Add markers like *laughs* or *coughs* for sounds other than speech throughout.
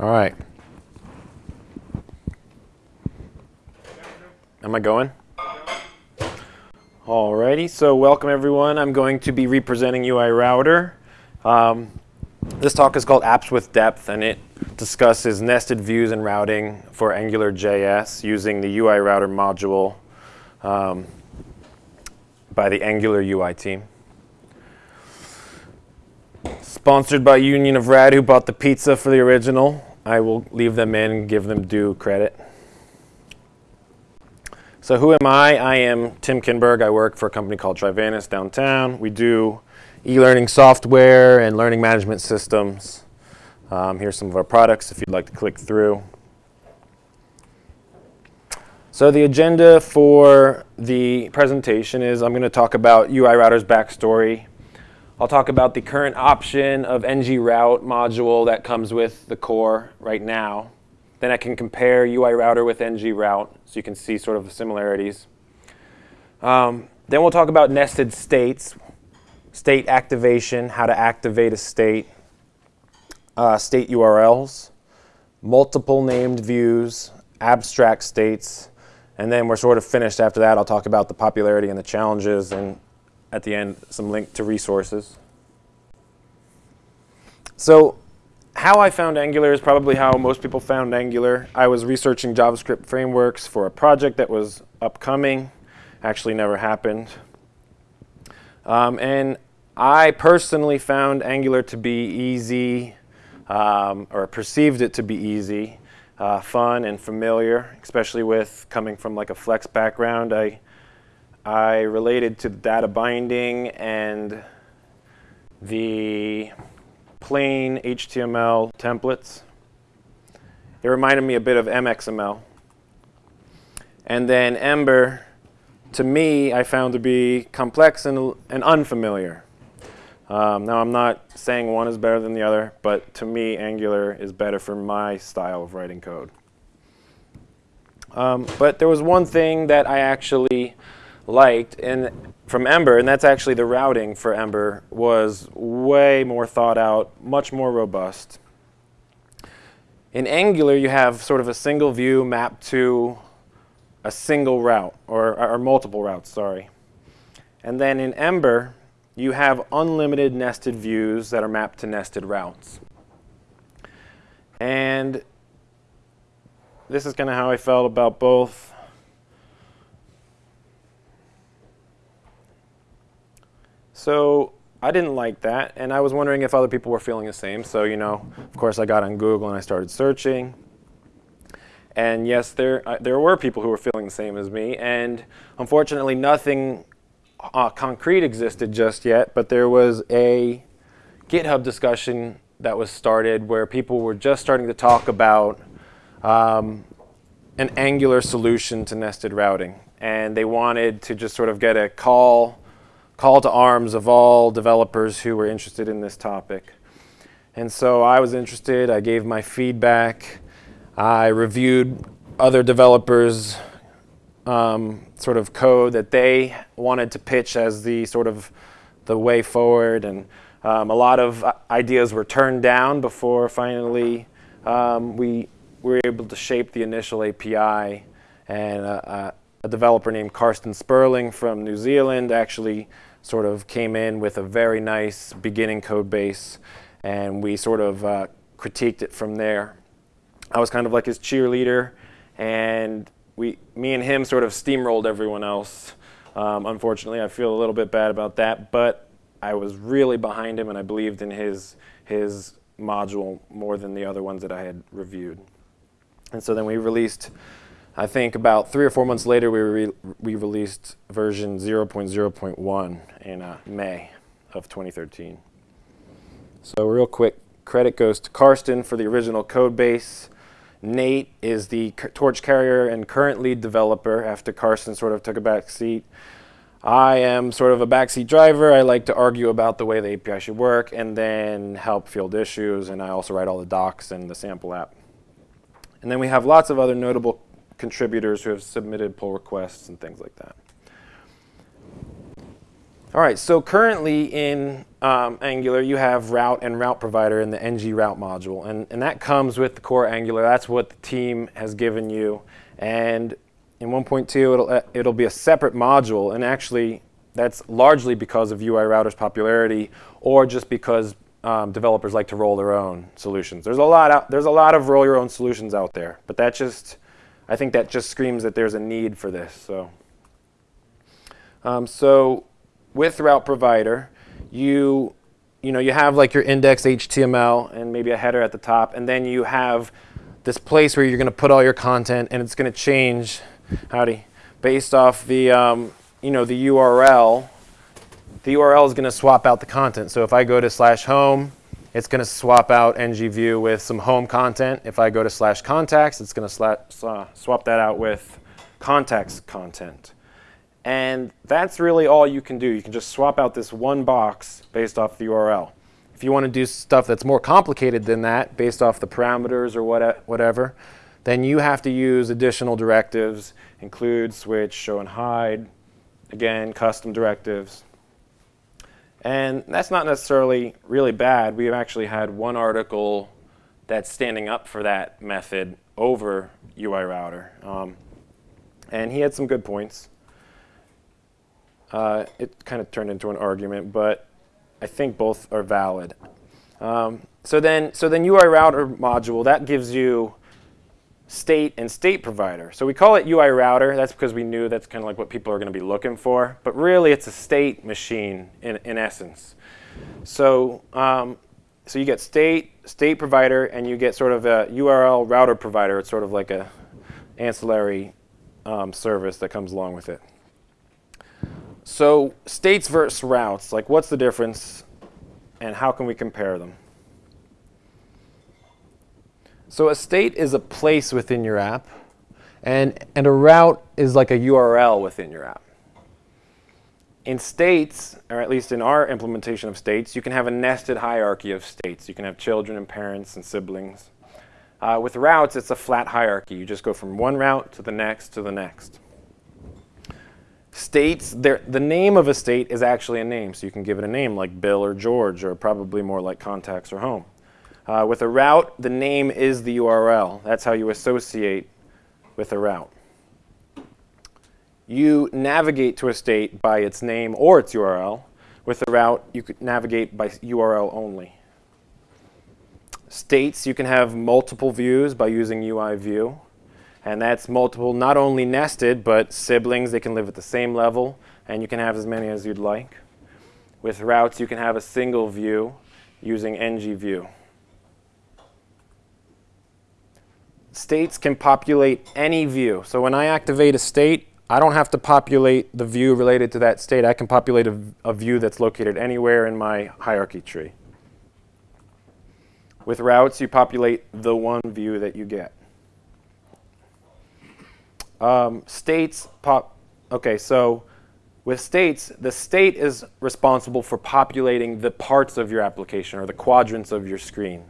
All right. Am I going? Alrighty, so welcome everyone. I'm going to be representing UI Router. Um, this talk is called Apps with Depth, and it discusses nested views and routing for AngularJS using the UI Router module um, by the Angular UI team. Sponsored by Union of Rad, who bought the pizza for the original. I will leave them in and give them due credit. So who am I? I am Tim Kindberg. I work for a company called Trivantis downtown. We do e-learning software and learning management systems. Um, here's some of our products if you'd like to click through. So the agenda for the presentation is I'm going to talk about UI Router's backstory, I'll talk about the current option of ng route module that comes with the core right now. Then I can compare UI router with ng route so you can see sort of the similarities. Um, then we'll talk about nested states, state activation, how to activate a state, uh, state URLs, multiple named views, abstract states, and then we're sort of finished after that. I'll talk about the popularity and the challenges and at the end some link to resources. So how I found Angular is probably how most people found Angular. I was researching JavaScript frameworks for a project that was upcoming, actually never happened. Um, and I personally found Angular to be easy, um, or perceived it to be easy, uh, fun and familiar, especially with coming from like a Flex background. I I related to the data binding and the plain HTML templates. It reminded me a bit of MXML. And then Ember, to me, I found to be complex and, and unfamiliar. Um, now, I'm not saying one is better than the other, but to me, Angular is better for my style of writing code. Um, but there was one thing that I actually liked and from Ember, and that's actually the routing for Ember, was way more thought out, much more robust. In Angular, you have sort of a single view mapped to a single route, or, or multiple routes, sorry. And then in Ember, you have unlimited nested views that are mapped to nested routes. And this is kind of how I felt about both. So I didn't like that, and I was wondering if other people were feeling the same. So, you know, of course, I got on Google and I started searching. And yes, there, uh, there were people who were feeling the same as me. And unfortunately, nothing uh, concrete existed just yet, but there was a GitHub discussion that was started where people were just starting to talk about um, an Angular solution to nested routing. And they wanted to just sort of get a call call to arms of all developers who were interested in this topic. And so I was interested, I gave my feedback, I reviewed other developers' um, sort of code that they wanted to pitch as the sort of the way forward. And um, a lot of ideas were turned down before finally um, we were able to shape the initial API. And uh, uh, a developer named Karsten Sperling from New Zealand actually sort of came in with a very nice beginning code base and we sort of uh, critiqued it from there. I was kind of like his cheerleader and we, me and him sort of steamrolled everyone else. Um, unfortunately, I feel a little bit bad about that, but I was really behind him and I believed in his, his module more than the other ones that I had reviewed. And so then we released I think about three or four months later, we, re we released version 0.0.1 in uh, May of 2013. So real quick, credit goes to Karsten for the original code base. Nate is the torch carrier and current lead developer after Karsten sort of took a back seat. I am sort of a backseat driver. I like to argue about the way the API should work and then help field issues. And I also write all the docs and the sample app. And then we have lots of other notable contributors who have submitted pull requests and things like that. All right, so currently in um, Angular, you have route and route provider in the ng route module, and, and that comes with the core Angular. That's what the team has given you. And in 1.2, it'll, uh, it'll be a separate module, and actually, that's largely because of UI Router's popularity, or just because um, developers like to roll their own solutions. There's a lot out, there's a lot of roll your own solutions out there, but that just I think that just screams that there's a need for this. So, um, so with Route Provider, you you know you have like your index HTML and maybe a header at the top, and then you have this place where you're going to put all your content, and it's going to change, howdy, based off the um, you know the URL. The URL is going to swap out the content. So if I go to slash home, it's going to swap out ngview with some home content. If I go to slash contacts, it's going to swap that out with contacts content. And that's really all you can do. You can just swap out this one box based off the URL. If you want to do stuff that's more complicated than that, based off the parameters or what, whatever, then you have to use additional directives, include, switch, show and hide, again, custom directives. And that's not necessarily really bad. We've actually had one article that's standing up for that method over UI Router. Um, and he had some good points. Uh, it kind of turned into an argument, but I think both are valid. Um, so then, so then UI router module that gives you state and state provider. So we call it UI router. That's because we knew that's kind of like what people are going to be looking for. But really, it's a state machine in, in essence. So, um, so you get state, state provider, and you get sort of a URL router provider. It's sort of like a ancillary um, service that comes along with it. So states versus routes, like what's the difference and how can we compare them? So a state is a place within your app and, and a route is like a URL within your app. In states, or at least in our implementation of states, you can have a nested hierarchy of states. You can have children and parents and siblings. Uh, with routes, it's a flat hierarchy. You just go from one route to the next to the next. States, the name of a state is actually a name, so you can give it a name like Bill or George, or probably more like contacts or home. Uh, with a route, the name is the URL. That's how you associate with a route. You navigate to a state by its name or its URL. With a route, you could navigate by URL only. States, you can have multiple views by using UI view. And that's multiple, not only nested, but siblings. They can live at the same level, and you can have as many as you'd like. With routes, you can have a single view using ng view. States can populate any view. So when I activate a state, I don't have to populate the view related to that state. I can populate a, a view that's located anywhere in my hierarchy tree. With routes, you populate the one view that you get. Um, states pop. Okay, so with states, the state is responsible for populating the parts of your application or the quadrants of your screen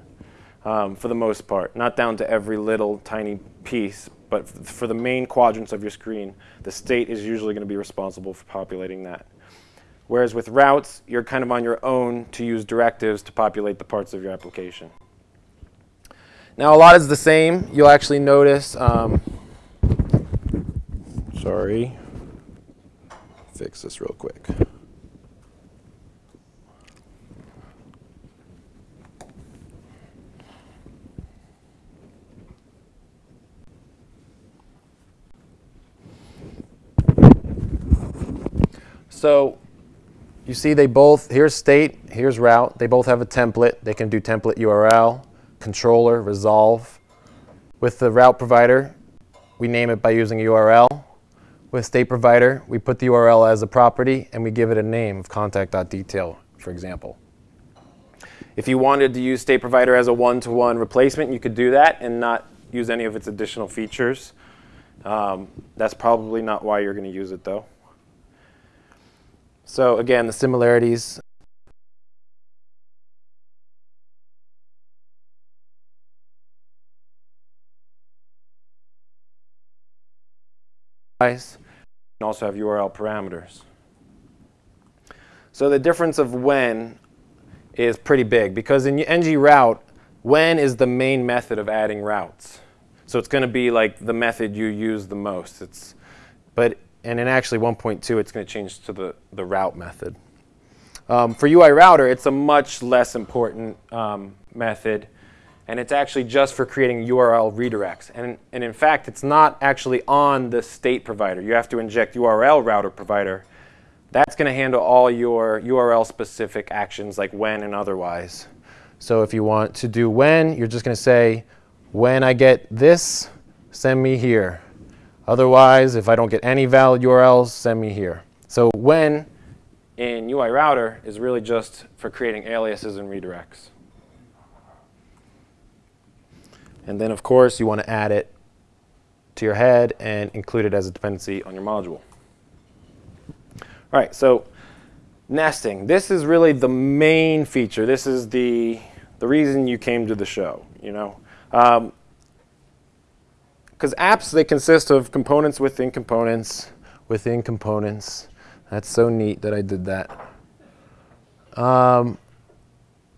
um, for the most part, not down to every little tiny piece, but for the main quadrants of your screen, the state is usually going to be responsible for populating that. Whereas with routes, you're kind of on your own to use directives to populate the parts of your application. Now a lot is the same. You'll actually notice um, Sorry. Fix this real quick. So you see they both, here's state, here's route. They both have a template. They can do template URL, controller, resolve. With the route provider, we name it by using URL. With state provider, we put the URL as a property and we give it a name of contact.detail, for example. If you wanted to use state provider as a one-to-one -one replacement, you could do that and not use any of its additional features. Um, that's probably not why you're going to use it, though. So again, the similarities can also have URL parameters. So the difference of when is pretty big because in ng route, when is the main method of adding routes. So it's going to be like the method you use the most. It's, but and in actually 1.2, it's going to change to the, the route method. Um, for UI router, it's a much less important um, method, and it's actually just for creating URL redirects. And, and in fact, it's not actually on the state provider. You have to inject URL router provider. That's going to handle all your URL-specific actions like when and otherwise. So if you want to do when, you're just going to say, when I get this, send me here. Otherwise, if I don't get any valid URLs, send me here. So when in UI router is really just for creating aliases and redirects. And then, of course, you want to add it to your head and include it as a dependency on your module. All right, so nesting. This is really the main feature. This is the, the reason you came to the show, you know. Um, because apps, they consist of components within components within components. That's so neat that I did that. Um,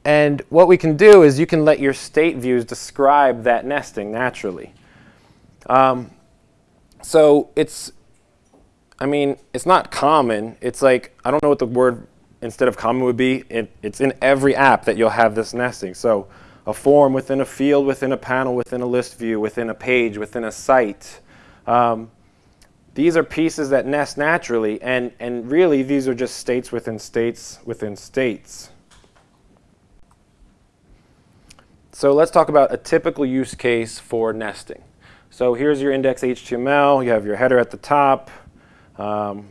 and what we can do is you can let your state views describe that nesting naturally. Um, so it's, I mean, it's not common. It's like, I don't know what the word instead of common would be. It, it's in every app that you'll have this nesting. So a form within a field, within a panel, within a list view, within a page, within a site. Um, these are pieces that nest naturally, and, and really these are just states within states within states. So let's talk about a typical use case for nesting. So here's your index HTML. You have your header at the top. Um,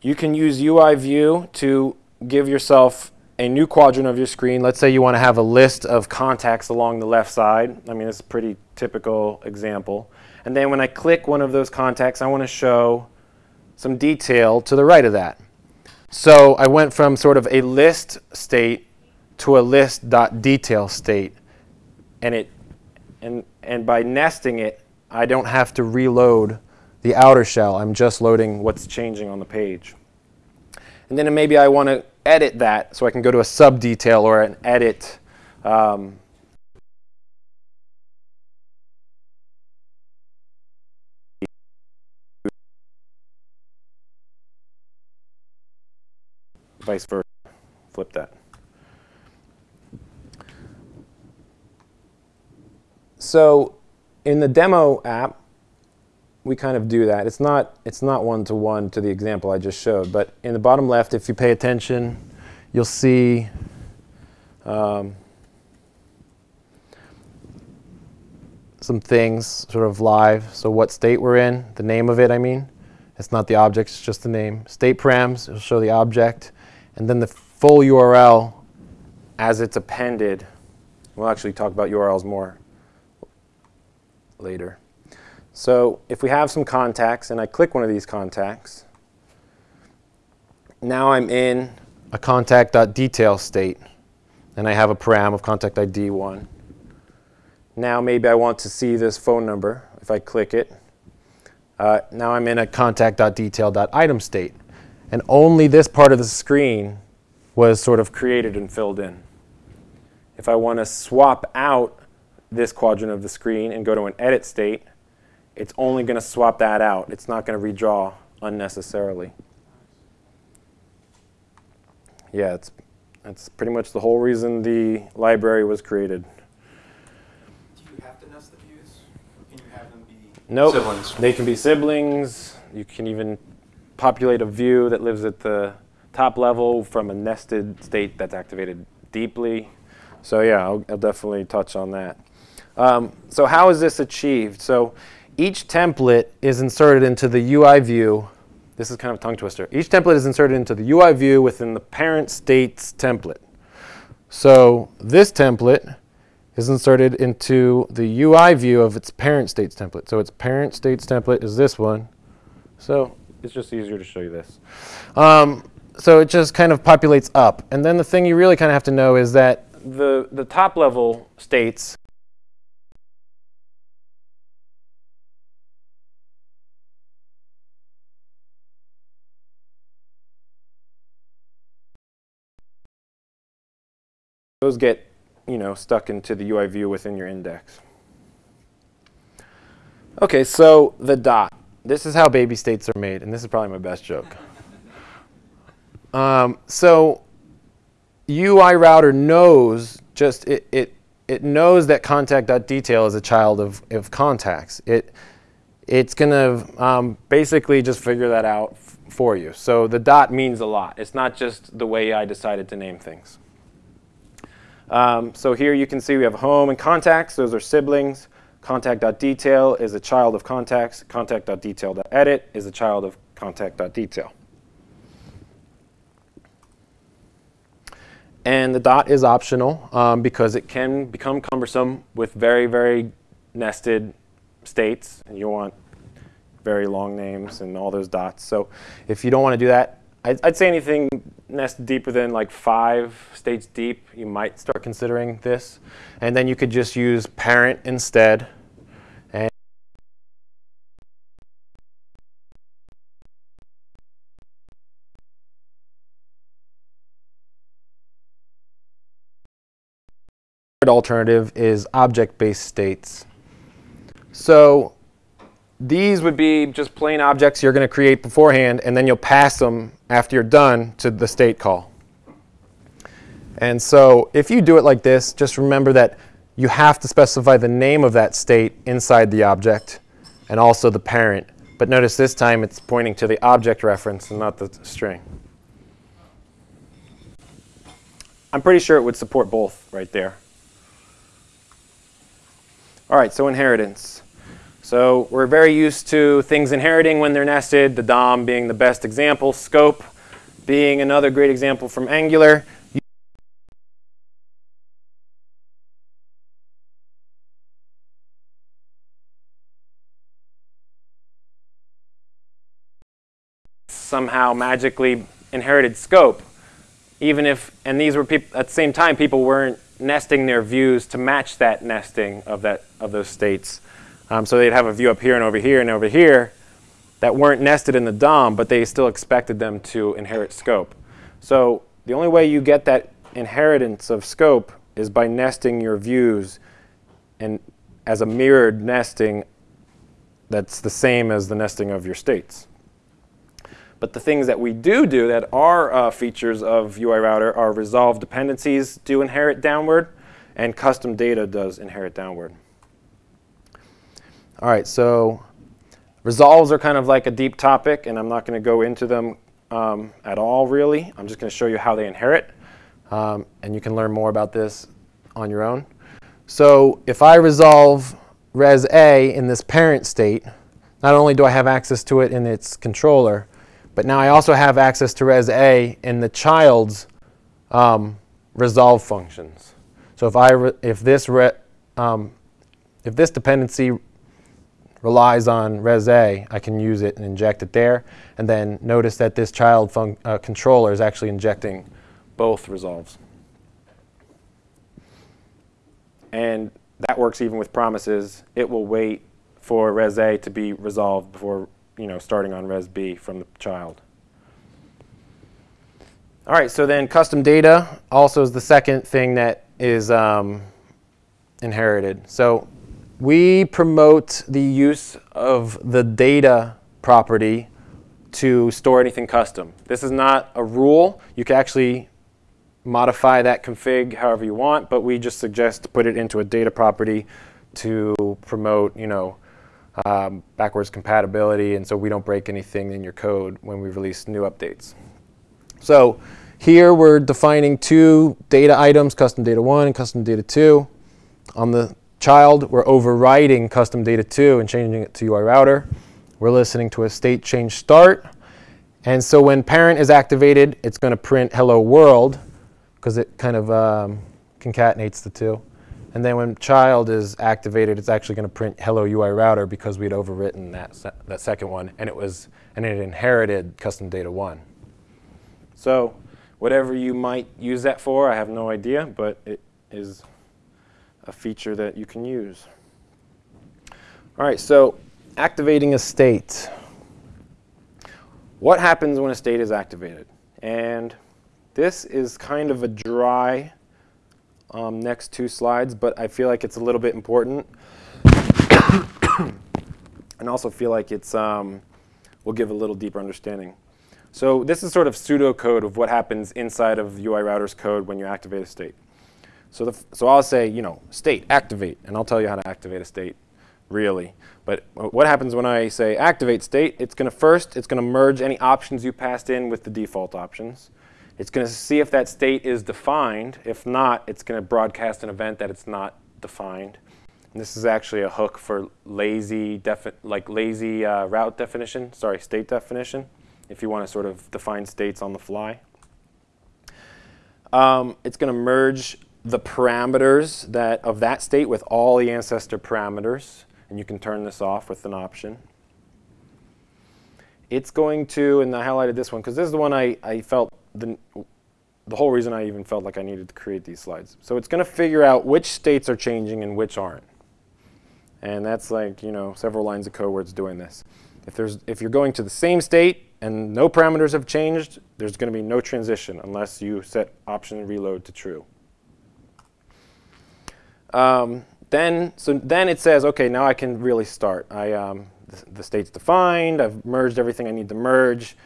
you can use UI view to give yourself a new quadrant of your screen. Let's say you want to have a list of contacts along the left side. I mean, it's a pretty typical example. And then when I click one of those contacts, I want to show some detail to the right of that. So I went from sort of a list state to a list.detail state. And, it, and, and by nesting it, I don't have to reload the outer shell. I'm just loading what's changing on the page. And then maybe I want to edit that so I can go to a sub detail or an edit um, vice versa. Flip that. So in the demo app, we kind of do that. It's not it's not one to one to the example I just showed, but in the bottom left, if you pay attention, you'll see um, some things sort of live. So what state we're in, the name of it, I mean. It's not the object, it's just the name. State params, it'll show the object. And then the full URL as it's appended. We'll actually talk about URLs more later. So if we have some contacts and I click one of these contacts, now I'm in a contact.detail state and I have a param of contact ID 1. Now maybe I want to see this phone number. If I click it, uh, now I'm in a contact.detail.item state. And only this part of the screen was sort of created and filled in. If I want to swap out this quadrant of the screen and go to an edit state, it's only going to swap that out. It's not going to redraw unnecessarily. Yeah, it's, that's pretty much the whole reason the library was created. Do you have to nest the views? Can you have them be nope. siblings? They can be siblings. You can even populate a view that lives at the top level from a nested state that's activated deeply. So yeah, I'll, I'll definitely touch on that. Um, so how is this achieved? So each template is inserted into the UI view. This is kind of a tongue twister. Each template is inserted into the UI view within the parent state's template. So this template is inserted into the UI view of its parent state's template. So its parent state's template is this one. So it's just easier to show you this. Um, so it just kind of populates up. And then the thing you really kind of have to know is that the, the top level states those get you know stuck into the UI view within your index. Okay, so the dot. This is how baby states are made, and this is probably my best joke. Um, so UI router knows just it, it it knows that contact.detail is a child of, of contacts. It it's going to um, basically just figure that out for you. So the dot means a lot. It's not just the way I decided to name things. Um, so here you can see we have home and contacts. Those are siblings. Contact.detail is a child of contacts. Contact.detail.edit is a child of contact.detail. And the dot is optional um, because it can become cumbersome with very, very nested states. And you want very long names and all those dots. So if you don't want to do that, I'd, I'd, say anything nested deeper than like five states deep, you might start considering this. And then you could just use parent instead. And alternative is object-based states. So these would be just plain objects you're going to create beforehand, and then you'll pass them after you're done to the state call. And so if you do it like this, just remember that you have to specify the name of that state inside the object and also the parent. But notice this time it's pointing to the object reference and not the string. I'm pretty sure it would support both right there. All right, so inheritance. So we're very used to things inheriting when they're nested, the DOM being the best example, scope being another great example from Angular. somehow magically inherited scope, even if, and these were people, at the same time, people weren't nesting their views to match that nesting of, that, of those states. Um, so they'd have a view up here and over here and over here that weren't nested in the DOM, but they still expected them to inherit scope. So the only way you get that inheritance of scope is by nesting your views and as a mirrored nesting that's the same as the nesting of your states. But the things that we do do that are uh, features of UI Router are resolved dependencies do inherit downward, and custom data does inherit downward. All right, so resolves are kind of like a deep topic, and I'm not going to go into them um, at all, really. I'm just going to show you how they inherit, um, and you can learn more about this on your own. So if I resolve res A in this parent state, not only do I have access to it in its controller, but now I also have access to res A in the child's um, resolve functions. So if I if this um, if this dependency relies on res A, I can use it and inject it there. And then notice that this child uh, controller is actually injecting both resolves. And that works even with promises. It will wait for res A to be resolved before you know, starting on res B from the child. All right, so then custom data also is the second thing that is um, inherited. So we promote the use of the data property to store anything custom. This is not a rule. You can actually modify that config however you want, but we just suggest to put it into a data property to promote, you know, um, backwards compatibility, and so we don't break anything in your code when we release new updates. So here we're defining two data items, custom data 1 and custom data 2. On the child, we're overriding custom data 2 and changing it to UI router. We're listening to a state change start. And so when parent is activated, it's going to print hello world because it kind of um, concatenates the two. And then when child is activated, it's actually going to print hello UI router because we'd overwritten that, se that second one and it was and it inherited custom data 1. So whatever you might use that for, I have no idea, but it is a feature that you can use. All right, so activating a state. What happens when a state is activated? And this is kind of a dry um, next two slides, but I feel like it's a little bit important. *coughs* and also feel like it's um, will give a little deeper understanding. So this is sort of pseudocode of what happens inside of UI router's code when you activate a state. So, the, so I'll say, you know, state, activate, and I'll tell you how to activate a state, really. But what happens when I say activate state, it's going to first, it's going to merge any options you passed in with the default options. It's going to see if that state is defined. If not, it's going to broadcast an event that it's not defined. And this is actually a hook for lazy, like lazy uh, route definition, sorry, state definition, if you want to sort of define states on the fly. Um, it's going to merge the parameters that of that state with all the ancestor parameters, and you can turn this off with an option. It's going to, and I highlighted this one because this is the one I, I felt the, the whole reason I even felt like I needed to create these slides. So it's going to figure out which states are changing and which aren't. And that's like, you know, several lines of code where it's doing this. If, there's, if you're going to the same state and no parameters have changed, there's going to be no transition unless you set option reload to true. Um, then, so then it says, OK, now I can really start. I, um, the, the state's defined. I've merged everything I need to merge.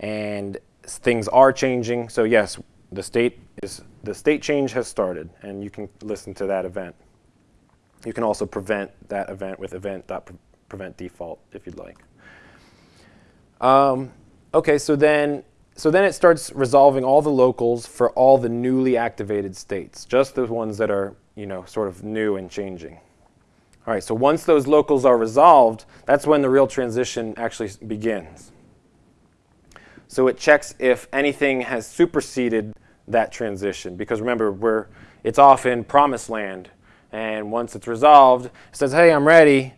And things are changing. So yes, the state is the state change has started, and you can listen to that event. You can also prevent that event with event.prevent default if you'd like. Um, okay, so then so then it starts resolving all the locals for all the newly activated states, just the ones that are you know sort of new and changing. All right, so once those locals are resolved, that's when the real transition actually begins. So it checks if anything has superseded that transition. Because remember, we're, it's off in promised land. And once it's resolved, it says, hey, I'm ready.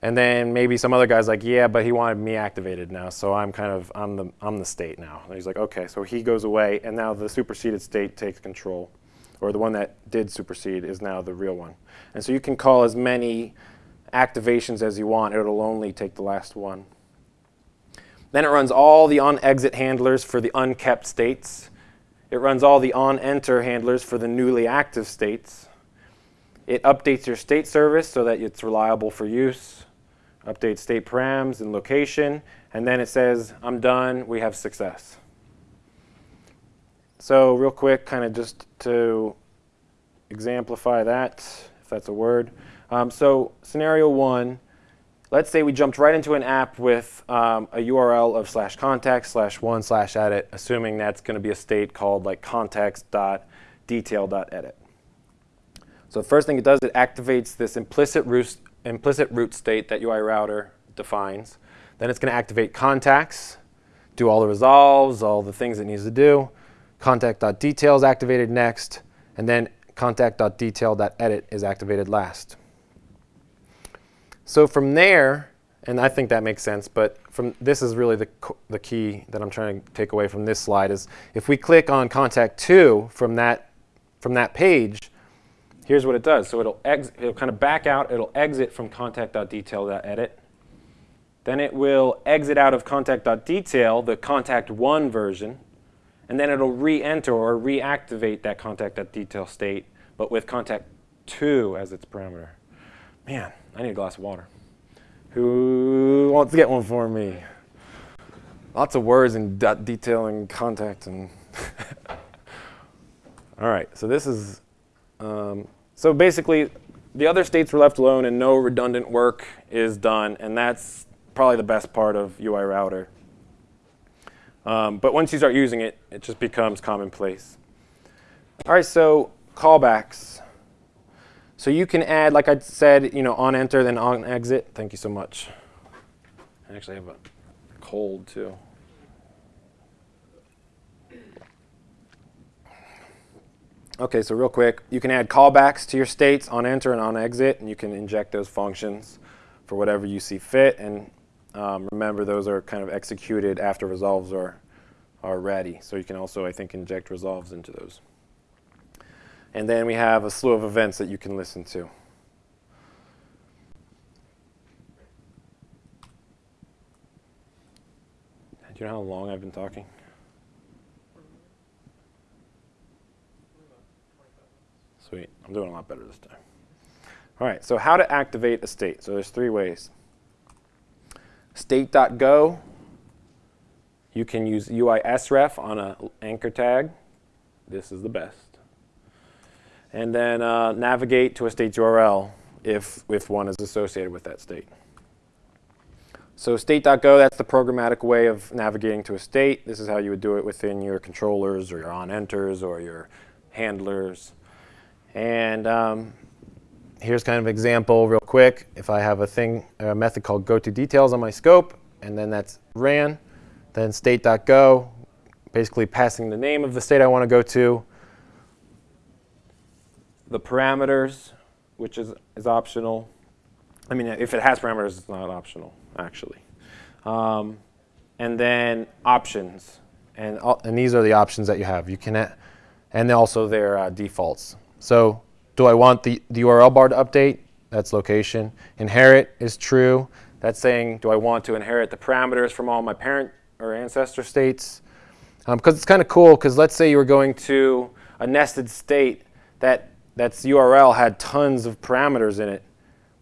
And then maybe some other guy's like, yeah, but he wanted me activated now, so I'm kind of, I'm the, I'm the state now. And he's like, okay, so he goes away, and now the superseded state takes control. Or the one that did supersede is now the real one. And so you can call as many activations as you want. It'll only take the last one. Then it runs all the on-exit handlers for the unkept states. It runs all the on-enter handlers for the newly active states. It updates your state service so that it's reliable for use. Updates state params and location. And then it says, I'm done, we have success. So real quick, kind of just to exemplify that, if that's a word. Um, so scenario one, let's say we jumped right into an app with um, a URL of slash context slash one slash edit, assuming that's going to be a state called like context dot detail dot edit. So the first thing it does, it activates this implicit implicit root state that UI router defines. Then it's going to activate contacts, do all the resolves, all the things it needs to do. Contact.detail is activated next, and then contact.detail.edit is activated last. So from there, and I think that makes sense, but from this is really the, the key that I'm trying to take away from this slide is if we click on contact 2 from that, from that page, here's what it does. So it'll, it'll kind of back out, it'll exit from contact.detail.edit. Then it will exit out of contact.detail, the contact 1 version, and then it'll re-enter or reactivate that contact.detail state, but with contact 2 as its parameter. Man, I need a glass of water. Who wants to get one for me? Lots of words and detail and contact and. *laughs* All right, so this is, um, so basically the other states were left alone and no redundant work is done, and that's probably the best part of UI router. Um, but once you start using it, it just becomes commonplace. All right, so callbacks. So you can add, like I said, you know, on enter, then on exit. Thank you so much. I actually have a cold too. Okay, so real quick, you can add callbacks to your states on enter and on exit, and you can inject those functions for whatever you see fit. And um, remember, those are kind of executed after resolves are, are ready. So you can also, I think, inject resolves into those. And then we have a slew of events that you can listen to. Do you know how long I've been talking? Sweet. I'm doing a lot better this time. All right, so how to activate a state. So there's three ways. State.go, you can use ui-sref on an anchor tag. This is the best. And then uh, navigate to a state URL if, if one is associated with that state. So state.go, that's the programmatic way of navigating to a state. This is how you would do it within your controllers or your onEnters or your handlers. And um, here's kind of an example real quick. If I have a thing, a method called go to details on my scope, and then that's ran, then state.go, basically passing the name of the state I want to go to, the parameters, which is, is optional. I mean, if it has parameters, it's not optional, actually. Um, and then options. And, and these are the options that you have. You can, and also their uh, defaults. So do I want the, the URL bar to update? That's location. Inherit is true. That's saying, do I want to inherit the parameters from all my parent or ancestor states? Because um, it's kind of cool, because let's say you were going to a nested state that that's URL had tons of parameters in it,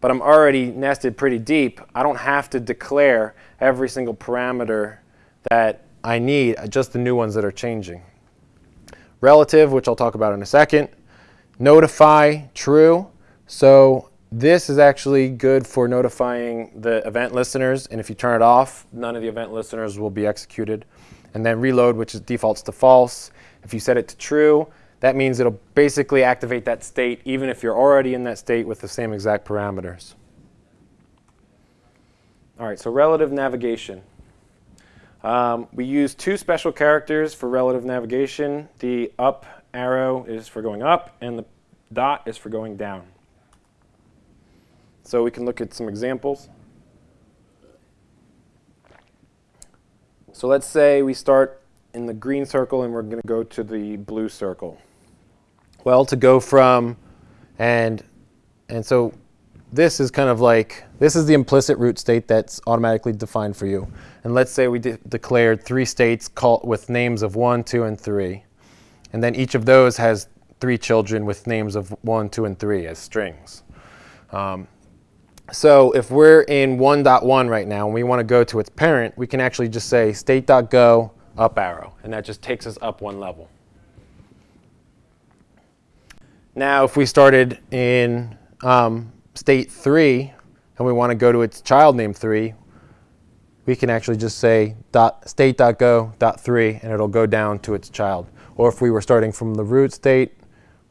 but I'm already nested pretty deep. I don't have to declare every single parameter that I need, just the new ones that are changing. Relative, which I'll talk about in a second. Notify, true. So this is actually good for notifying the event listeners. And if you turn it off, none of the event listeners will be executed. And then reload, which is defaults to false. If you set it to true, that means it'll basically activate that state even if you're already in that state with the same exact parameters. All right, so relative navigation. Um, we use two special characters for relative navigation. The up arrow is for going up, and the dot is for going down. So we can look at some examples. So let's say we start in the green circle and we're going to go to the blue circle. Well, to go from, and, and so this is kind of like, this is the implicit root state that's automatically defined for you. And let's say we de declared three states called with names of 1, 2, and 3. And then each of those has three children with names of 1, 2, and 3 as strings. Um, so if we're in 1.1 right now and we want to go to its parent, we can actually just say state.go up arrow. And that just takes us up one level. Now, if we started in um, state 3 and we want to go to its child name 3, we can actually just say dot state.go dot 3 and it'll go down to its child. Or if we were starting from the root state,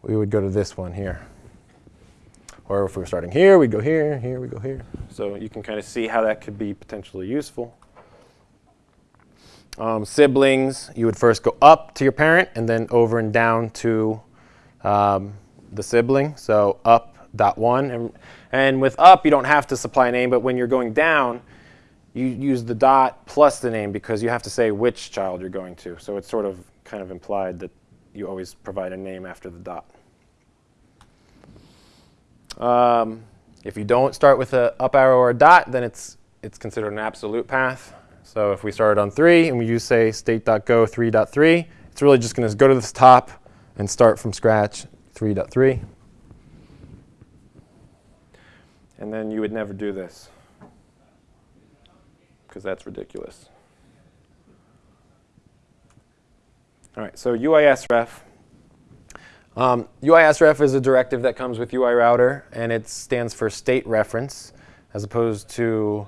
we would go to this one here. Or if we were starting here, we'd go here, here, we go here. So you can kind of see how that could be potentially useful. Um, siblings, you would first go up to your parent and then over and down to um, the sibling. So up dot one. And, and with up, you don't have to supply a name, but when you're going down, you use the dot plus the name because you have to say which child you're going to. So it's sort of kind of implied that you always provide a name after the dot. Um, if you don't start with an up arrow or a dot, then it's, it's considered an absolute path. So if we started on 3 and we use, say, state.go 3.3, it's really just going to go to the top and start from scratch 3.3. And then you would never do this because that's ridiculous. All right, so ui-sref. Um, ui-sref is a directive that comes with UI router, and it stands for state reference, as opposed to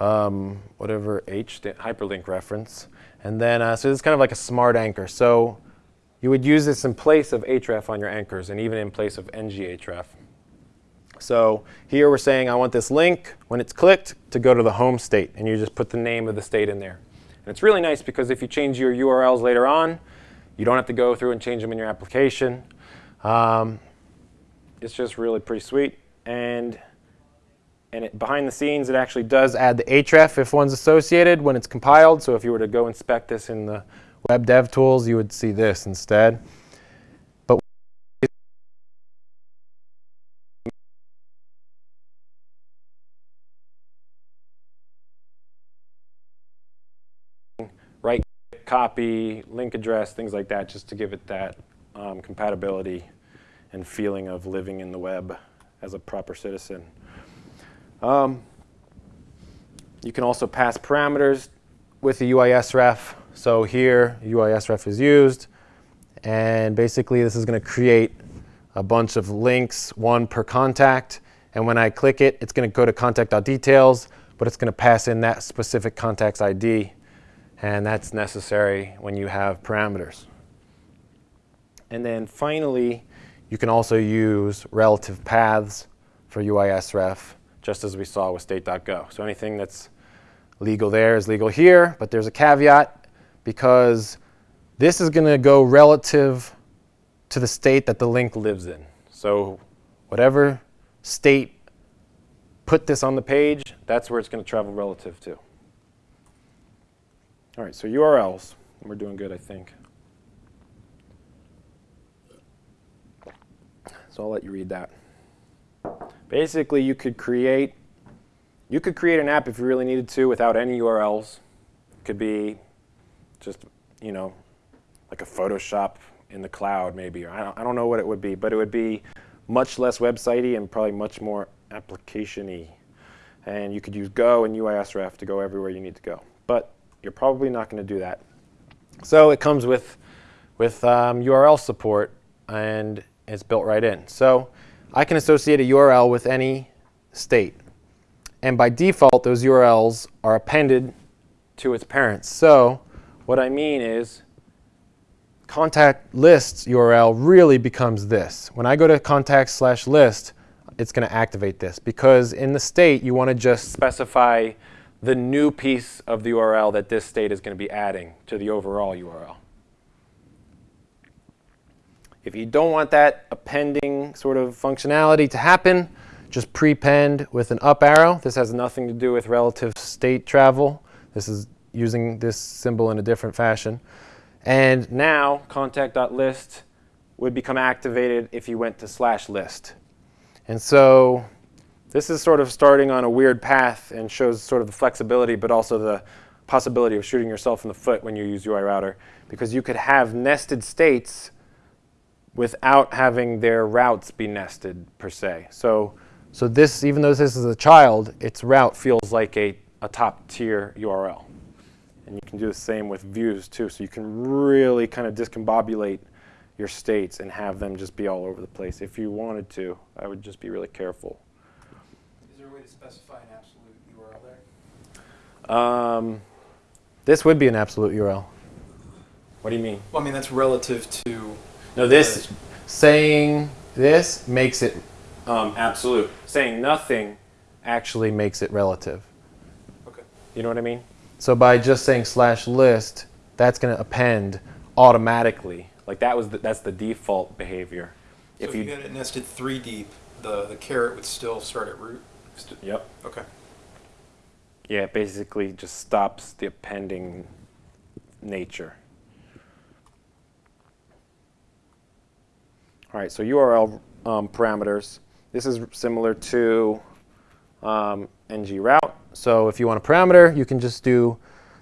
um, whatever H, hyperlink reference. And then, uh, so it's kind of like a smart anchor. So you would use this in place of href on your anchors and even in place of nghref. So here we're saying I want this link, when it's clicked, to go to the home state. And you just put the name of the state in there. And it's really nice because if you change your URLs later on, you don't have to go through and change them in your application. Um, it's just really pretty sweet. And, and it, behind the scenes, it actually does add the href if one's associated when it's compiled. So if you were to go inspect this in the web dev tools, you would see this instead. Copy, link address, things like that, just to give it that um, compatibility and feeling of living in the web as a proper citizen. Um, you can also pass parameters with the ui-sref. So here, ui-sref is used. And basically, this is going to create a bunch of links, one per contact. And when I click it, it's going to go to contact.details, but it's going to pass in that specific contact's ID. And that's necessary when you have parameters. And then finally, you can also use relative paths for ui-sref, just as we saw with state.go. So anything that's legal there is legal here, but there's a caveat because this is going to go relative to the state that the link lives in. So whatever state put this on the page, that's where it's going to travel relative to. All right, so URLs. We're doing good, I think. So I'll let you read that. Basically, you could create you could create an app if you really needed to without any URLs. It could be just, you know, like a Photoshop in the cloud maybe. I don't, I don't know what it would be, but it would be much less websitey and probably much more application-y. And you could use Go and ui-sref to go everywhere you need to go. But you're probably not going to do that. So it comes with, with um, URL support, and it's built right in. So I can associate a URL with any state. And by default, those URLs are appended to its parents. So what I mean is contact lists URL really becomes this. When I go to contact slash list, it's going to activate this because in the state, you want to just specify the new piece of the URL that this state is going to be adding to the overall URL. If you don't want that appending sort of functionality to happen, just prepend with an up arrow. This has nothing to do with relative state travel. This is using this symbol in a different fashion. And now contact.list would become activated if you went to slash list. And so this is sort of starting on a weird path and shows sort of the flexibility, but also the possibility of shooting yourself in the foot when you use UIRouter, because you could have nested states without having their routes be nested per se. So so this, even though this is a child, its route feels like a, a top tier URL. And you can do the same with views too. So you can really kind of discombobulate your states and have them just be all over the place. If you wanted to, I would just be really careful. Is there a way to specify an absolute URL there? Um, this would be an absolute URL. What do you mean? Well, I mean, that's relative to. No, this saying this makes it um, absolute. Saying nothing actually makes it relative. Okay. You know what I mean? So by just saying slash list, that's going to append automatically. Like that was the, that's the default behavior. So if, you, you had it nested three deep, the the caret would still start at root. Yep. Okay. Yeah, it basically just stops the appending nature. All right, so URL um, parameters. This is similar to um, ng route. So if you want a parameter, you can just do,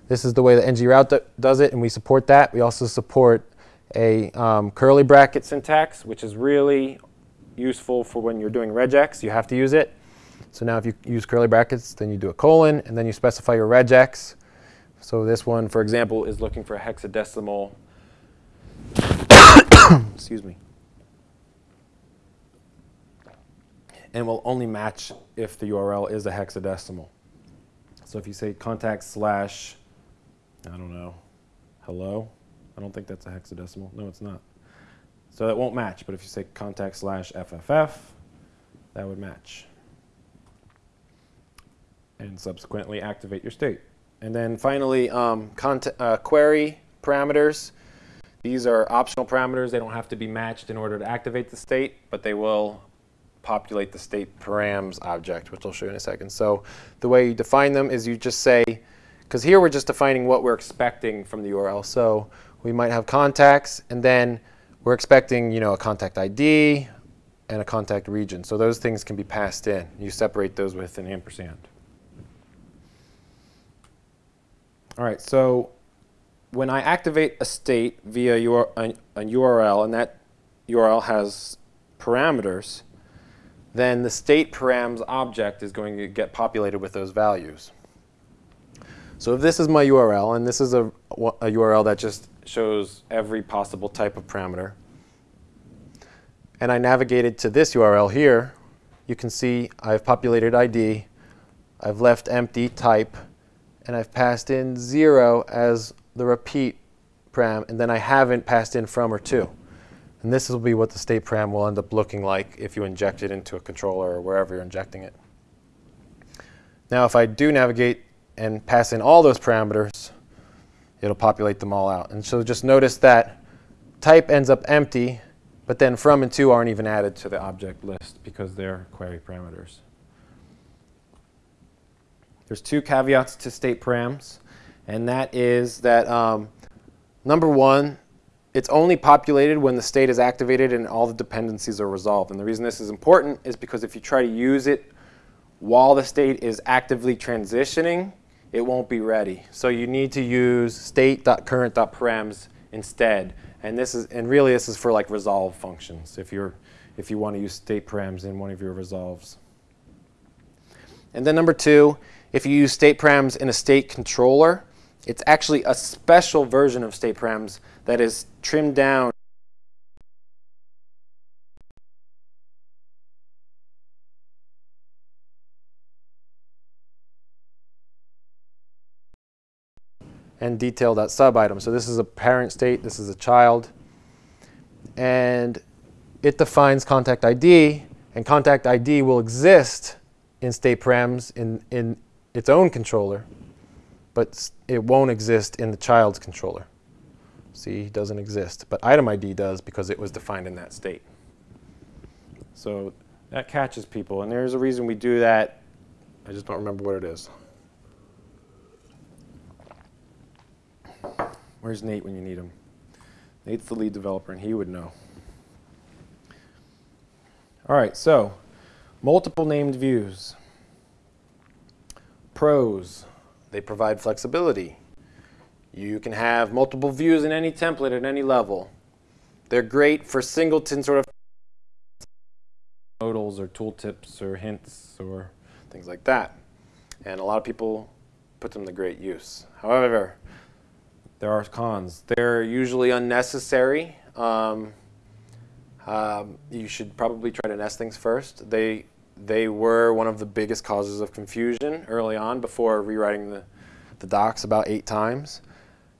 this is the way that ng route does it, and we support that. We also support a um, curly bracket syntax, which is really useful for when you're doing regex. You have to use it. So now if you use curly brackets, then you do a colon, and then you specify your regex. So this one, for example, is looking for a hexadecimal, *coughs* excuse me, and will only match if the URL is a hexadecimal. So if you say contact slash, I don't know, hello, I don't think that's a hexadecimal. No, it's not. So it won't match, but if you say contact slash FFF, that would match. And subsequently activate your state. And then finally, um, uh, query parameters. These are optional parameters. They don't have to be matched in order to activate the state, but they will populate the state params object, which I'll show you in a second. So the way you define them is you just say, because here we're just defining what we're expecting from the URL. So we might have contacts, and then we're expecting you know, a contact ID and a contact region. So those things can be passed in. You separate those with an ampersand. All right, so when I activate a state via a, a URL, and that URL has parameters, then the state params object is going to get populated with those values. So if this is my URL, and this is a, a URL that just shows every possible type of parameter, and I navigated to this URL here, you can see I've populated ID, I've left empty type, and I've passed in 0 as the repeat param, and then I haven't passed in from or to. And this will be what the state param will end up looking like if you inject it into a controller or wherever you're injecting it. Now if I do navigate and pass in all those parameters, it'll populate them all out. And so just notice that type ends up empty, but then from and to aren't even added to the object list because they're query parameters. There's two caveats to state params, and that is that um, number one, it's only populated when the state is activated and all the dependencies are resolved. And the reason this is important is because if you try to use it while the state is actively transitioning, it won't be ready. So you need to use state.current.params instead. And this is and really this is for like resolve functions if you're if you want to use state params in one of your resolves. And then number two, if you use state params in a state controller, it's actually a special version of state params that is trimmed down and detailed that sub item. So this is a parent state, this is a child, and it defines contact ID, and contact ID will exist in state params in, in its own controller, but it won't exist in the child's controller. See, it doesn't exist. But item ID does because it was defined in that state. So that catches people. And there's a reason we do that. I just don't remember what it is. Where's Nate when you need him? Nate's the lead developer, and he would know. All right, so multiple named views. Pros, they provide flexibility. You can have multiple views in any template at any level. They're great for singleton sort of modals or tooltips or hints or things like that. And a lot of people put them to great use. However, there are cons. They're usually unnecessary. Um, um, you should probably try to nest things first. They, they were one of the biggest causes of confusion early on before rewriting the, the docs about eight times.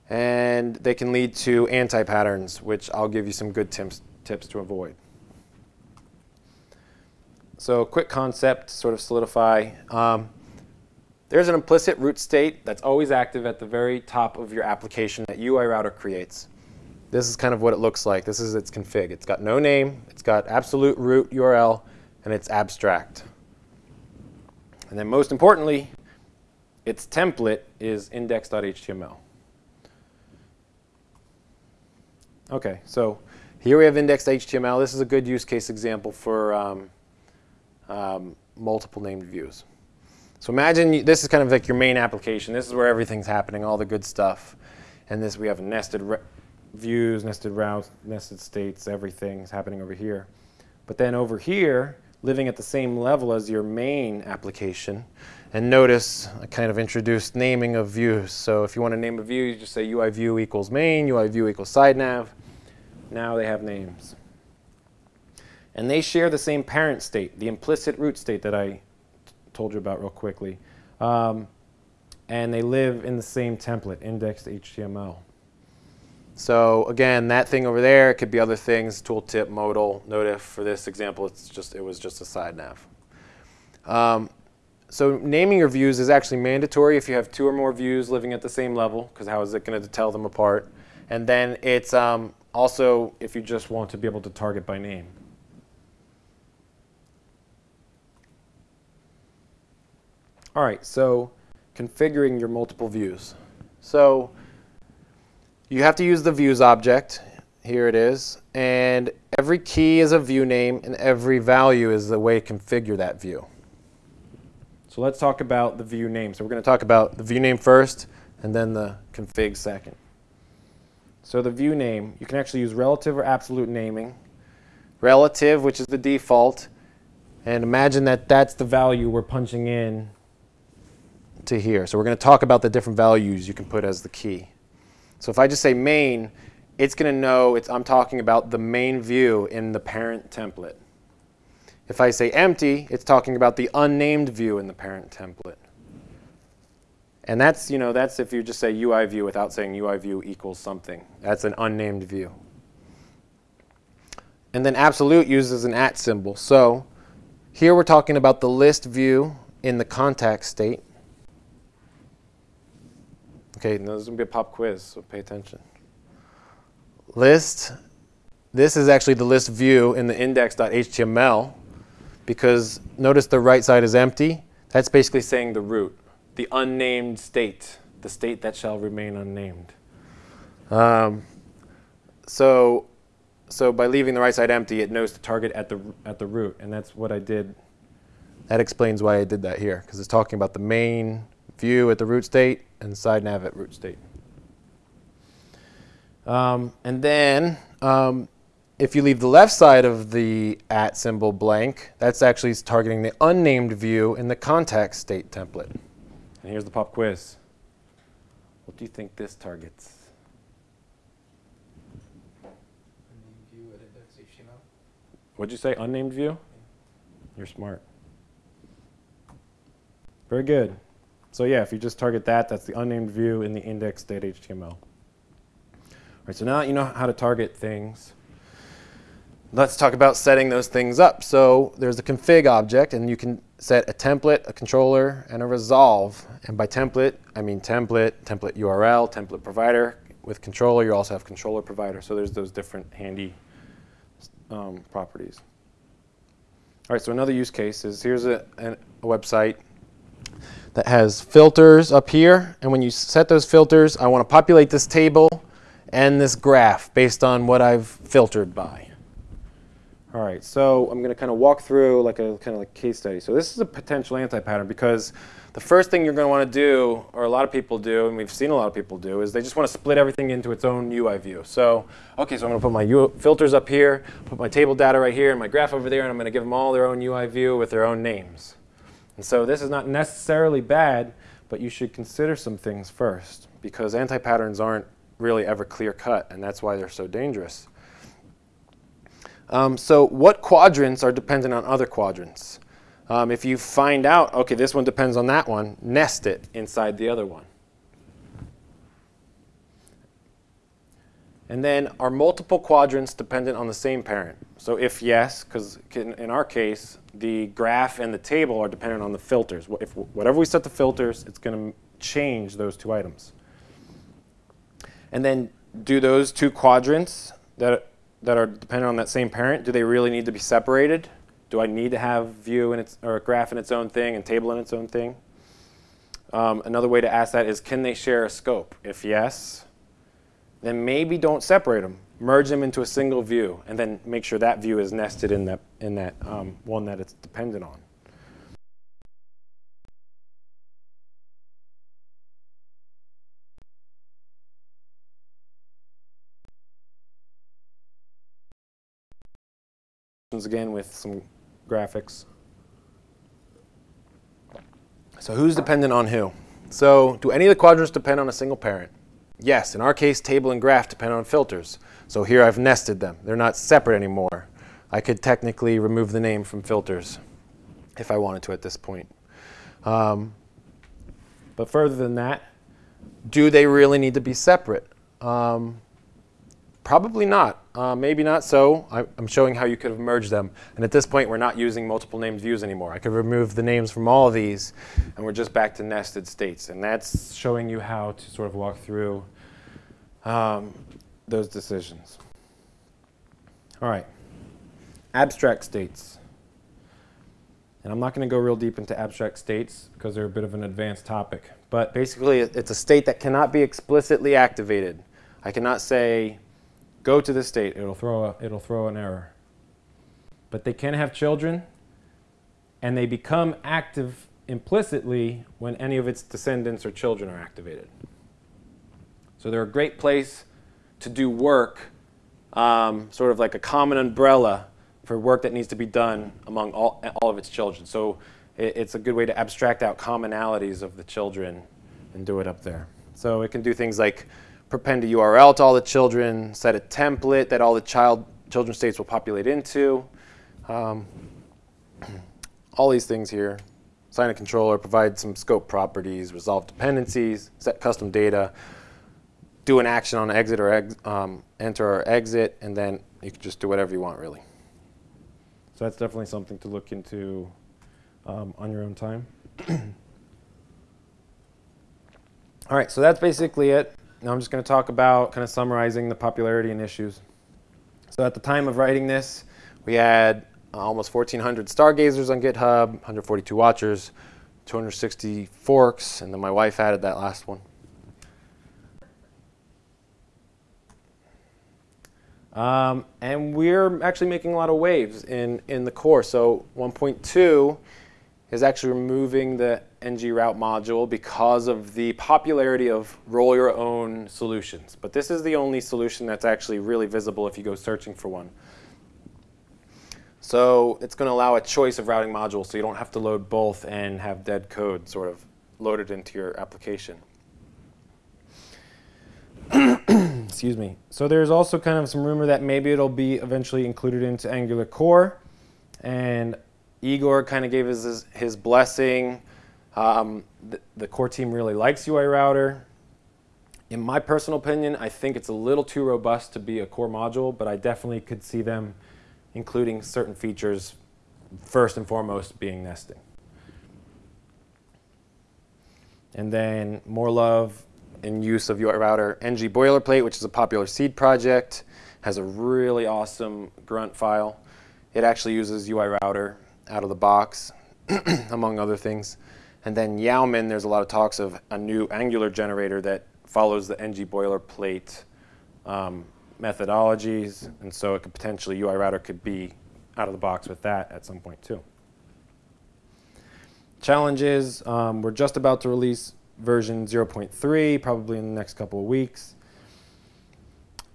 And they can lead to anti-patterns, which I'll give you some good tips, tips to avoid. So quick concept to sort of solidify. Um, there's an implicit root state that's always active at the very top of your application that UI router creates. This is kind of what it looks like. This is its config. It's got no name, it's got absolute root URL, and it's abstract. And then most importantly, its template is index.html. Okay, so here we have index.html. This is a good use case example for um, um, multiple named views. So imagine you, this is kind of like your main application. This is where everything's happening, all the good stuff. And this we have nested views, nested routes, nested states, everything's happening over here. But then over here, living at the same level as your main application, and notice I kind of introduced naming of views. So if you want to name a view, you just say UI view equals main, UI view equals side nav. Now they have names. And they share the same parent state, the implicit root state that I told you about real quickly. Um, and they live in the same template, indexed HTML. So again, that thing over there, it could be other things, tooltip, modal, notif. For this example, it's just it was just a side nav. Um, so naming your views is actually mandatory if you have two or more views living at the same level, because how is it going to tell them apart? And then it's um, also, if you just want to be able to target by name. All right, so configuring your multiple views. So you have to use the views object. Here it is. And every key is a view name, and every value is the way to configure that view. So let's talk about the view name. So we're going to talk about the view name first, and then the config second. So the view name, you can actually use relative or absolute naming. relative, which is the default, and imagine that that's the value we're punching in to here. So we're going to talk about the different values you can put as the key. So if I just say main, it's going to know it's, I'm talking about the main view in the parent template. If I say empty, it's talking about the unnamed view in the parent template. And that's, you know, that's if you just say UI view without saying UI view equals something. That's an unnamed view. And then absolute uses an at symbol. So here we're talking about the list view in the contact state. Okay, now this is going to be a pop quiz, so pay attention. List, this is actually the list view in the index.html because notice the right side is empty. That's basically saying the root, the unnamed state, the state that shall remain unnamed. Um, so, so by leaving the right side empty, it knows to target at the, at the root, and that's what I did. That explains why I did that here, because it's talking about the main view at the root state and side nav at root state. Um, and then um, if you leave the left side of the at symbol blank, that's actually targeting the unnamed view in the contact state template. And here's the pop quiz. What do you think this targets? Unnamed view at index.html. What'd you say, unnamed view? You're smart. Very good. So yeah, if you just target that, that's the unnamed view in the index.html. All right, so now that you know how to target things. Let's talk about setting those things up. So there's a config object, and you can set a template, a controller, and a resolve. And by template, I mean template, template URL, template provider. With controller, you also have controller provider. So there's those different handy um, properties. All right, so another use case is here's a, a website that has filters up here. And when you set those filters, I want to populate this table and this graph based on what I've filtered by. All right, so I'm going to kind of walk through like a kind of like case study. So this is a potential anti-pattern because the first thing you're going to want to do, or a lot of people do, and we've seen a lot of people do, is they just want to split everything into its own UI view. So, okay, so I'm going to put my U filters up here, put my table data right here, and my graph over there, and I'm going to give them all their own UI view with their own names. And so this is not necessarily bad, but you should consider some things first because anti-patterns aren't really ever clear cut, and that's why they're so dangerous. Um, so what quadrants are dependent on other quadrants? Um, if you find out, okay, this one depends on that one, nest it inside the other one. And then are multiple quadrants dependent on the same parent? So if yes, because in our case, the graph and the table are dependent on the filters. If whatever we set the filters, it's going to change those two items. And then do those two quadrants that that are dependent on that same parent, do they really need to be separated? Do I need to have view in its, or graph in its own thing and table in its own thing? Um, another way to ask that is, can they share a scope? If yes, then maybe don't separate them. Merge them into a single view, and then make sure that view is nested in that, in that um, one that it's dependent on. again with some graphics. So who's dependent on who? So do any of the quadrants depend on a single parent? Yes, in our case, table and graph depend on filters. So here I've nested them. They're not separate anymore. I could technically remove the name from filters if I wanted to at this point. Um, but further than that, do they really need to be separate? Um, Probably not. Uh, maybe not so. I, am showing how you could have merged them. And at this point, we're not using multiple named views anymore. I could remove the names from all of these, and we're just back to nested states. And that's showing you how to sort of walk through um, those decisions. All right. Abstract states. And I'm not going to go real deep into abstract states because they're a bit of an advanced topic. But basically, it's a state that cannot be explicitly activated. I cannot say, go to the state, it'll throw, a, it'll throw an error. But they can have children, and they become active implicitly when any of its descendants or children are activated. So they're a great place to do work, um, sort of like a common umbrella for work that needs to be done among all, all of its children. So it, it's a good way to abstract out commonalities of the children and do it up there. So it can do things like prepend a URL to all the children, set a template that all the child children states will populate into. Um, *clears throat* all these things here. Sign a controller, provide some scope properties, resolve dependencies, set custom data, do an action on exit or ex um, enter or exit, and then you can just do whatever you want, really. So that's definitely something to look into um, on your own time. *clears throat* All right, so that's basically it. Now I'm just going to talk about kind of summarizing the popularity and issues. So at the time of writing this, we had almost 1,400 stargazers on GitHub, 142 watchers, 260 forks, and then my wife added that last one. Um, and we're actually making a lot of waves in, in the core. So 1.2 is actually removing the ng route module because of the popularity of roll your own solutions. But this is the only solution that's actually really visible if you go searching for one. So it's going to allow a choice of routing modules so you don't have to load both and have dead code sort of loaded into your application. *clears throat* Excuse me. So there's also kind of some rumor that maybe it'll be eventually included into Angular Core. And Igor kind of gave us his, his blessing. Um, the, the, core team really likes UI Router. In my personal opinion, I think it's a little too robust to be a core module, but I definitely could see them including certain features, first and foremost being nesting. And then more love in use of UI Router ng boilerplate, which is a popular seed project, has a really awesome grunt file. It actually uses UI Router out of the box, *clears throat* among other things. And then Yeoman, there's a lot of talks of a new Angular generator that follows the ng boilerplate um, methodologies, and so it could potentially, UI Router could be out of the box with that at some point too. Challenges, um, we're just about to release version 0.3, probably in the next couple of weeks.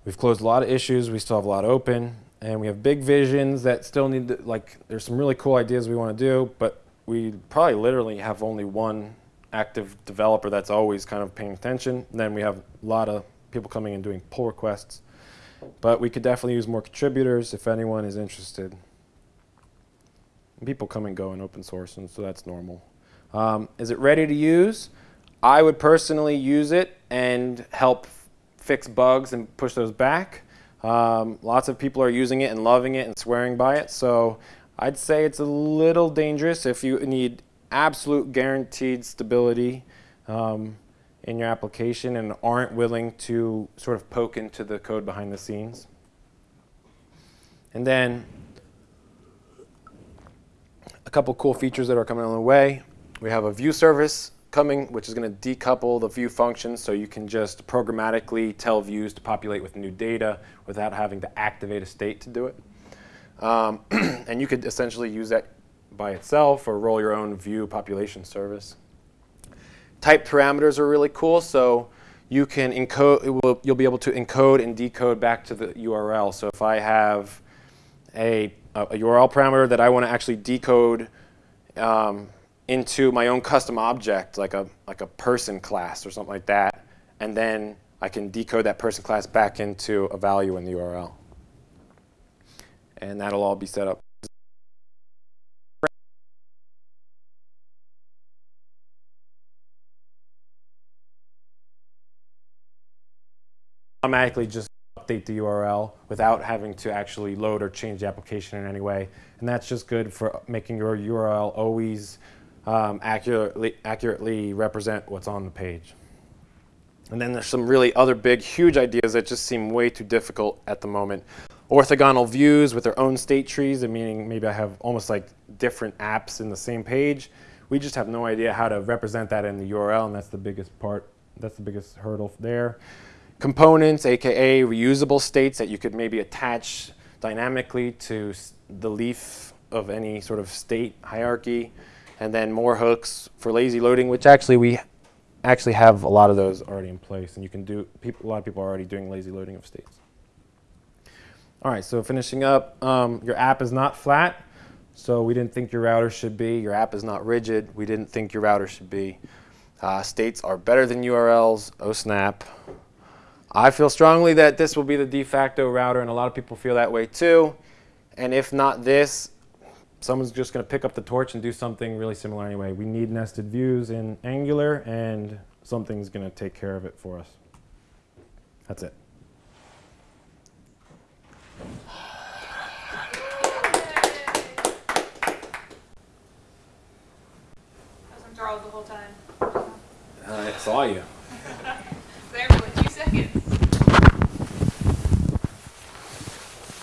We've closed a lot of issues, we still have a lot open, and we have big visions that still need to, like, there's some really cool ideas we want to do, but we probably literally have only one active developer that's always kind of paying attention. And then we have a lot of people coming and doing pull requests. But we could definitely use more contributors if anyone is interested. People come and go in open source, and so that's normal. Um, is it ready to use? I would personally use it and help fix bugs and push those back. Um, lots of people are using it and loving it and swearing by it. So I'd say it's a little dangerous if you need absolute guaranteed stability. Um, in your application and aren't willing to sort of poke into the code behind the scenes. And then a couple cool features that are coming on the way. We have a view service coming, which is going to decouple the view functions so you can just programmatically tell views to populate with new data without having to activate a state to do it. Um, *clears throat* and you could essentially use that by itself or roll your own view population service. Type parameters are really cool. So you can encode, will, you'll be able to encode and decode back to the URL. So if I have a, a URL parameter that I want to actually decode um, into my own custom object, like a, like a person class or something like that, and then I can decode that person class back into a value in the URL. And that'll all be set up automatically just update the URL without having to actually load or change the application in any way. And that's just good for making your URL always um, accurately, accurately represent what's on the page. And then there's some really other big, huge ideas that just seem way too difficult at the moment. Orthogonal views with their own state trees, and meaning maybe I have almost like different apps in the same page. We just have no idea how to represent that in the URL, and that's the biggest part, that's the biggest hurdle there components, aka reusable states that you could maybe attach dynamically to the leaf of any sort of state hierarchy, and then more hooks for lazy loading, which actually we actually have a lot of those already in place, and you can do, people, a lot of people are already doing lazy loading of states. All right, so finishing up, um, your app is not flat, so we didn't think your router should be. Your app is not rigid, we didn't think your router should be. Uh, states are better than URLs, oh snap. I feel strongly that this will be the de facto router, and a lot of people feel that way too. And if not this, someone's just going to pick up the torch and do something really similar anyway. We need nested views in Angular, and something's going to take care of it for us. That's it. I was enthralled the whole time. Uh, I saw you. *laughs* There for like two seconds.